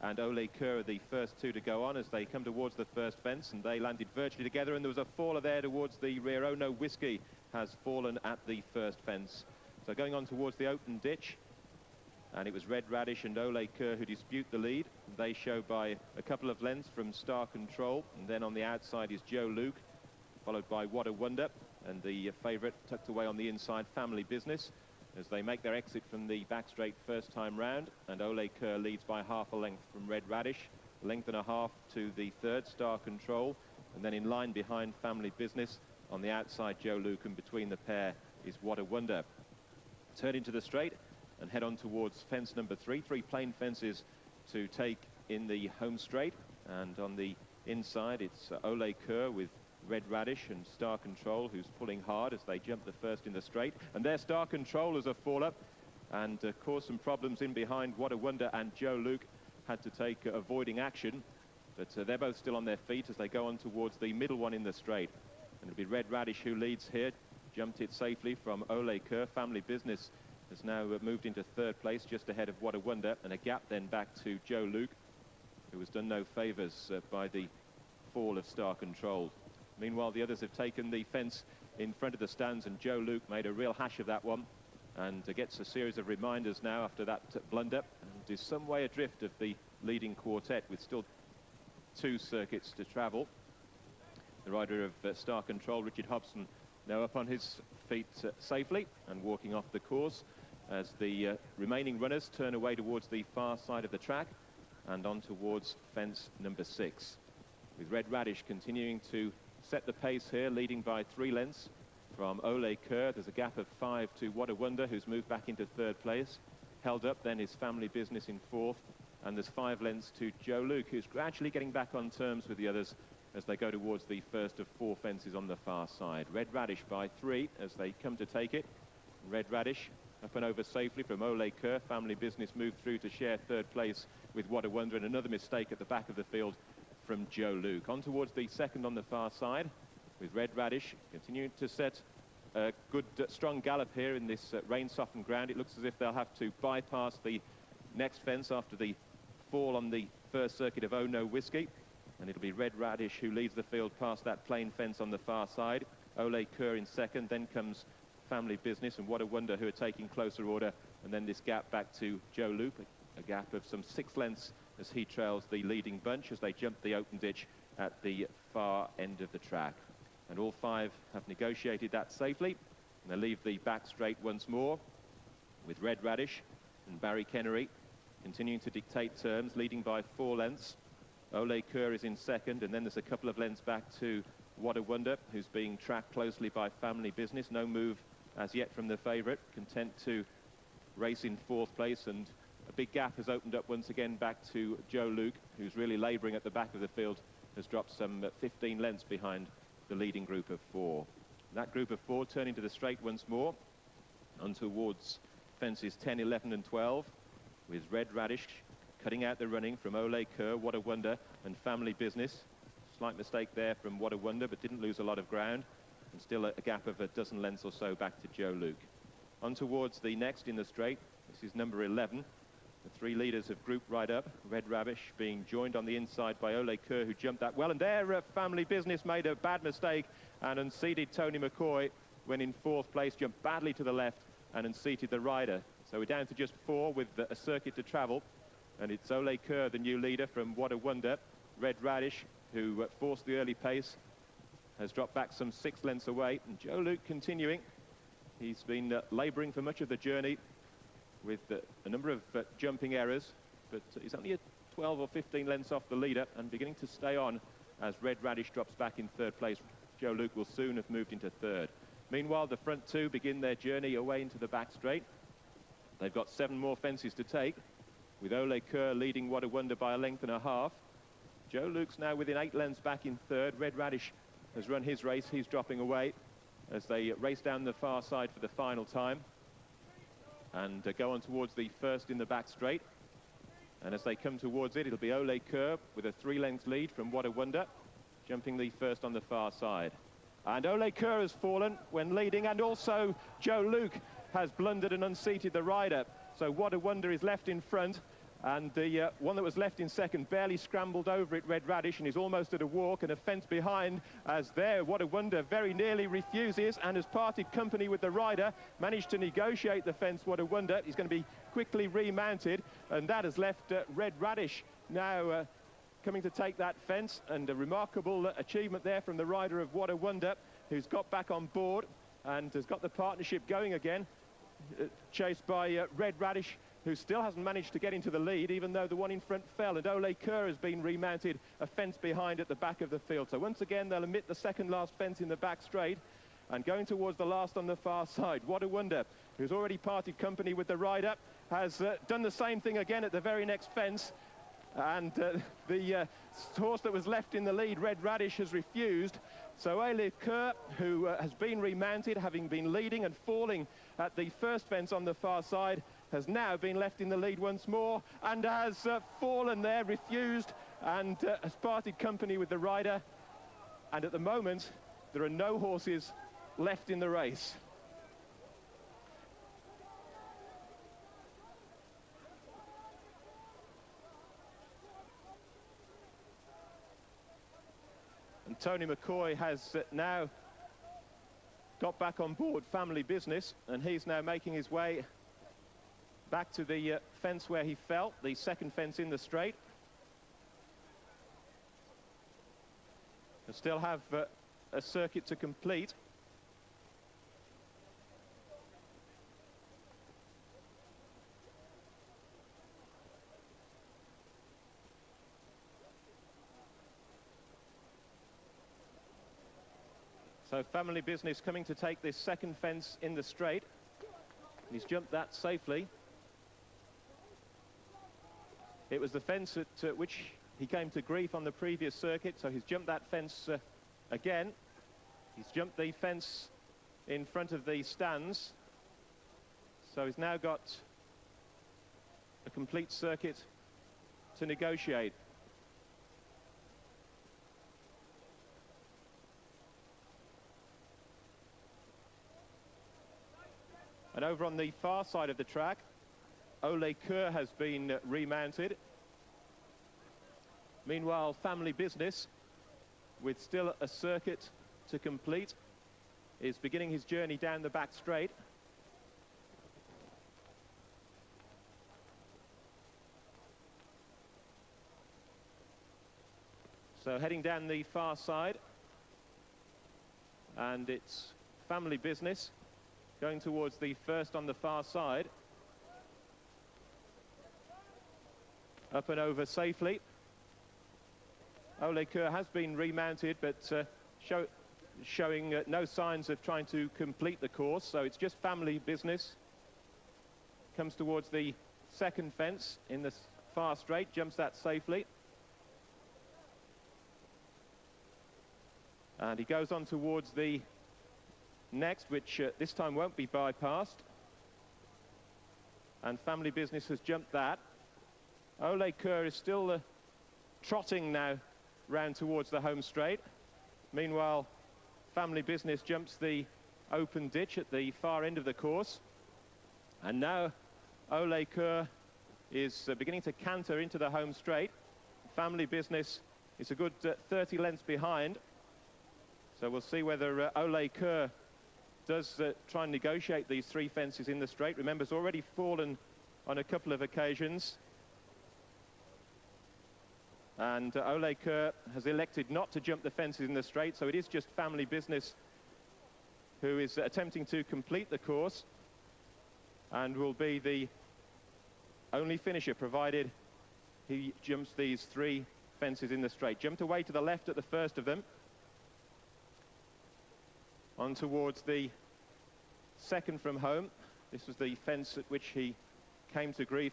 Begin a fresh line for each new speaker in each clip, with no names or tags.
and Ole Kerr are the first two to go on as they come towards the first fence and they landed virtually together and there was a faller there towards the rear. Oh no, Whiskey has fallen at the first fence. So going on towards the open ditch and it was Red Radish and Ole Kerr who dispute the lead. They show by a couple of lengths from Star Control and then on the outside is Joe Luke followed by What a Wonder and the favourite tucked away on the inside Family Business as they make their exit from the back straight first time round. And Ole Kerr leads by half a length from Red Radish, length and a half to the third, Star Control. And then in line behind Family Business, on the outside, Joe Luke, and between the pair is What a Wonder. Turn into the straight and head on towards fence number three. Three plain fences to take in the home straight. And on the inside, it's Ole Kerr with Red Radish and Star Control, who's pulling hard as they jump the first in the straight. And there Star Control as a fall-up and uh, caused some problems in behind. What a Wonder and Joe Luke had to take uh, avoiding action. But uh, they're both still on their feet as they go on towards the middle one in the straight. And it'll be Red Radish who leads here. Jumped it safely from Ole Kerr. Family Business has now uh, moved into third place, just ahead of What a Wonder. And a gap then back to Joe Luke, who has done no favours uh, by the fall of Star Control. Meanwhile, the others have taken the fence in front of the stands, and Joe Luke made a real hash of that one and gets a series of reminders now after that blunder and is some way adrift of the leading quartet with still two circuits to travel. The rider of uh, Star Control, Richard Hobson, now up on his feet uh, safely and walking off the course as the uh, remaining runners turn away towards the far side of the track and on towards fence number six. With Red Radish continuing to set the pace here, leading by three lengths from Ole Kerr. There's a gap of five to What a Wonder, who's moved back into third place. Held up then his family business in fourth. And there's five lengths to Joe Luke, who's gradually getting back on terms with the others as they go towards the first of four fences on the far side. Red Radish by three as they come to take it. Red Radish up and over safely from Ole Kerr. Family Business moved through to share third place with What a Wonder and another mistake at the back of the field from Joe Luke. On towards the second on the far side with Red Radish continuing to set a good, uh, strong gallop here in this uh, rain-softened ground. It looks as if they'll have to bypass the next fence after the fall on the first circuit of Oh No Whiskey. And it'll be Red Radish who leads the field past that plain fence on the far side. Ole Kerr in second, then comes Family Business and What a Wonder who are taking closer order. And then this gap back to Joe Luke, a gap of some six lengths as he trails the leading bunch as they jump the open ditch at the far end of the track. And all five have negotiated that safely. And they leave the back straight once more with Red Radish and Barry Keniry continuing to dictate terms, leading by four lengths. Ole Kerr is in second, and then there's a couple of lengths back to What a Wonder, who's being tracked closely by Family Business. No move as yet from the favourite, content to race in fourth place and big gap has opened up once again back to Joe Luke, who's really labouring at the back of the field, has dropped some uh, 15 lengths behind the leading group of four. That group of four turning to the straight once more, on towards fences 10, 11 and 12, with Red Radish cutting out the running from Ole Kerr, What a Wonder, and Family Business. Slight mistake there from What a Wonder, but didn't lose a lot of ground. And still a, a gap of a dozen lengths or so back to Joe Luke. On towards the next in the straight, this is number 11, the three leaders have grouped right up. Red Radish being joined on the inside by Ole Kerr, who jumped that well. And there uh, family business made a bad mistake and unseated Tony McCoy when in fourth place, jumped badly to the left and unseated the rider. So we're down to just four with a circuit to travel. And it's Ole Kerr, the new leader from What a Wonder. Red Radish, who uh, forced the early pace, has dropped back some six lengths away. And Joe Luke continuing. He's been uh, labouring for much of the journey with uh, a number of uh, jumping errors, but he's only a 12 or 15 lengths off the leader and beginning to stay on as Red Radish drops back in third place. Joe Luke will soon have moved into third. Meanwhile, the front two begin their journey away into the back straight. They've got seven more fences to take, with Ole Kerr leading What a Wonder by a length and a half. Joe Luke's now within eight lengths back in third. Red Radish has run his race. He's dropping away as they race down the far side for the final time and uh, go on towards the first in the back straight. And as they come towards it, it'll be Ole Kerr with a three-length lead from What a Wonder, jumping the first on the far side. And Ole Kerr has fallen when leading, and also Joe Luke has blundered and unseated the rider. So What a Wonder is left in front, And the uh, one that was left in second barely scrambled over it, Red Radish, and is almost at a walk and a fence behind as there, what a wonder, very nearly refuses and has parted company with the rider, managed to negotiate the fence, what a wonder. He's going to be quickly remounted, and that has left uh, Red Radish now uh, coming to take that fence, and a remarkable achievement there from the rider of What a Wonder, who's got back on board and has got the partnership going again, uh, chased by uh, Red Radish who still hasn't managed to get into the lead, even though the one in front fell, and Ole Kerr has been remounted a fence behind at the back of the field. So once again, they'll omit the second last fence in the back straight, and going towards the last on the far side. What a wonder, who's already parted company with the rider, has uh, done the same thing again at the very next fence, and uh, the uh, horse that was left in the lead, Red Radish, has refused. So Ole Kerr, who uh, has been remounted, having been leading and falling at the first fence on the far side, has now been left in the lead once more and has uh, fallen there, refused, and uh, has parted company with the rider. And at the moment, there are no horses left in the race. Tony McCoy has now got back on board family business and he's now making his way back to the uh, fence where he fell, the second fence in the straight. They still have uh, a circuit to complete. So family business coming to take this second fence in the straight. He's jumped that safely. It was the fence at uh, which he came to grief on the previous circuit, so he's jumped that fence uh, again. He's jumped the fence in front of the stands. So he's now got a complete circuit to negotiate. And over on the far side of the track, Ole Kerr has been remounted. Meanwhile, family business, with still a circuit to complete, is beginning his journey down the back straight. So heading down the far side, and it's family business going towards the first on the far side. Up and over safely. Ole Kerr has been remounted, but uh, show, showing uh, no signs of trying to complete the course, so it's just family business. Comes towards the second fence in the far straight, jumps that safely. And he goes on towards the next, which uh, this time won't be bypassed. And family business has jumped that. Ole Kerr is still uh, trotting now round towards the home straight. Meanwhile, family business jumps the open ditch at the far end of the course. And now Ole Kerr is uh, beginning to canter into the home straight. Family business is a good uh, 30 lengths behind. So we'll see whether uh, Ole Kerr does uh, try and negotiate these three fences in the straight. Remember, has already fallen on a couple of occasions. And uh, Ole Kerr has elected not to jump the fences in the straight, so it is just family business who is attempting to complete the course and will be the only finisher, provided he jumps these three fences in the straight. Jumped away to the left at the first of them on towards the second from home. This was the fence at which he came to grief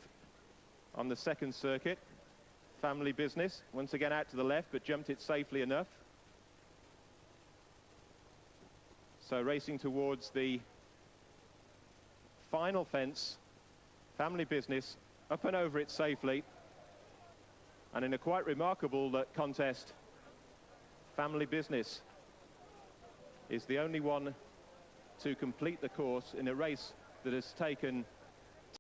on the second circuit. Family business, once again out to the left, but jumped it safely enough. So racing towards the final fence, family business, up and over it safely. And in a quite remarkable uh, contest, family business is the only one to complete the course in a race that has taken